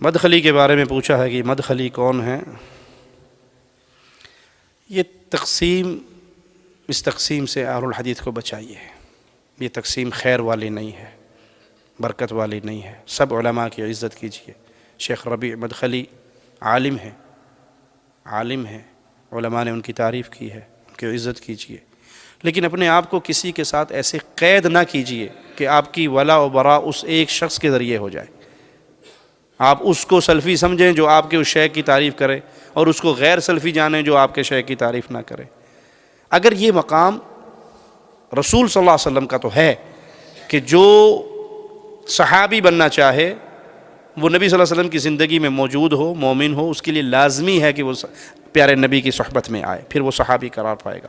مدخلی کے بارے میں پوچھا ہے کہ مدخلی کون ہے یہ تقسیم، اس تقسیم سے آر الحدیث کو بچائیے۔ یہ تقسیم خیر والی نہیں ہے، برکت والی نہیں ہے۔ سب علماء کی عزت کیجیے۔ شیخ ربیع مدخلی عالم ہے عالم ہے علماء نے ان کی تعریف کی ہے، ان کی عزت کیجیے۔ لیکن اپنے آپ کو کسی کے ساتھ ایسے قید نہ کیجیے کہ آپ کی ولا و برا اس ایک شخص کے ذریعے ہو جائے۔ آپ اس کو سلفی سمجھیں جو آپ کے اس شیخ کی تعریف کرے اور اس کو غیر سلفی جانیں جو آپ کے شیخ کی تعریف نہ کرے۔ اگر یہ مقام رسول صلی اللہ علیہ وسلم کا تو ہے کہ جو صحابی بننا چاہے، وہ نبی صلی اللہ علیہ وسلم کی زندگی میں موجود ہو، مومن ہو، اس کے لیے لازمی ہے کہ وہ پیارے نبی کی صحبت میں آئے، پھر وہ صحابی قرار پائے گا۔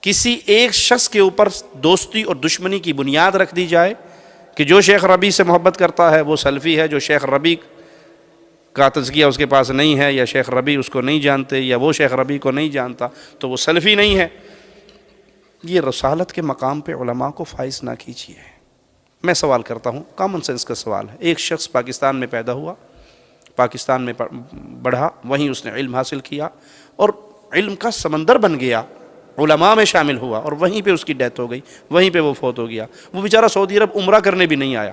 کسی ایک شخص کے اوپر دوستی اور دشمنی کی بنیاد رکھ دی جائے کہ جو شیخ ربی سے محبت کرتا ہے وہ سلفی ہے، جو شیخ ربی کا تزکیہ اس کے پاس نہیں ہے یا شیخ ربی اس کو نہیں جانتے یا وہ شیخ ربی کو نہیں جانتا، تو وہ سلفی نہیں ہے۔ یہ رسالت کے مقام پہ علماء کو فائز نہ کیجیے۔ میں سوال کرتا ہوں کامن سینس کا سوال ہے۔ ایک شخص پاکستان میں پیدا ہوا، پاکستان میں بڑھا وہیں اس نے علم حاصل کیا اور علم کا سمندر بن گیا۔ علماء میں شامل ہوا اور وہیں پہ اس کی ڈیتھ ہو گئی، وہیں پہ وہ فوت ہو گیا۔ وہ بیچارہ سعودی عرب عمرہ کرنے بھی نہیں آیا۔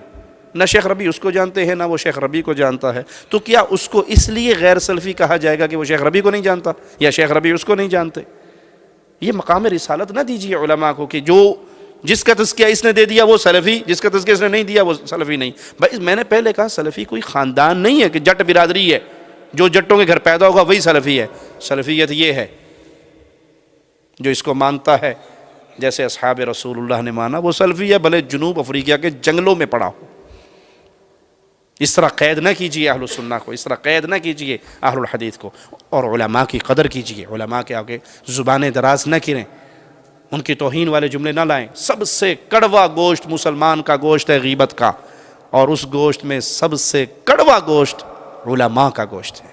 نہ شیخ ربی اس کو جانتے ہیں، نہ وہ شیخ ربی کو جانتا ہے۔ تو کیا اس کو اس لیے غیر سلفی کہا جائے گا کہ وہ شیخ ربی کو نہیں جانتا یا شیخ ربی اس کو نہیں جانتے؟ یہ مقام رسالت نہ دیجیے علماء کو کہ جو جس کا تذکیہ اس نے دے دیا وہ سلفی، جس کا تذکیہ اس نے نہیں دیا وہ سلفی نہیں۔ بھائی، میں نے پہلے کہا سلفی کوئی خاندان نہیں ہے کہ جٹ برادری ہے۔ جو جٹوں کے گھر پیدا ہوگا وہی سلفی ہے۔ سلفیت یہ ہے۔ جو اس کو مانتا ہے، جیسے اصحاب رسول اللہ نے مانا، وہ سلفی ہے، بھلے جنوب افریقہ کے جنگلوں میں پڑا ہو۔ اس طرح قید نہ کیجیے اہل السنہ کو، اس طرح قید نہ کیجیے اہل الحدیث کو۔ اور علماء کی قدر کیجیے علماء کے آگے زبانیں دراز نہ کریں۔ ان کی توہین والے جملے نہ لائیں۔ سب سے کڑوا گوشت مسلمان کا گوشت ہے غیبت کا، اور اس گوشت میں سب سے کڑوا گوشت علماء کا گوشت ہے۔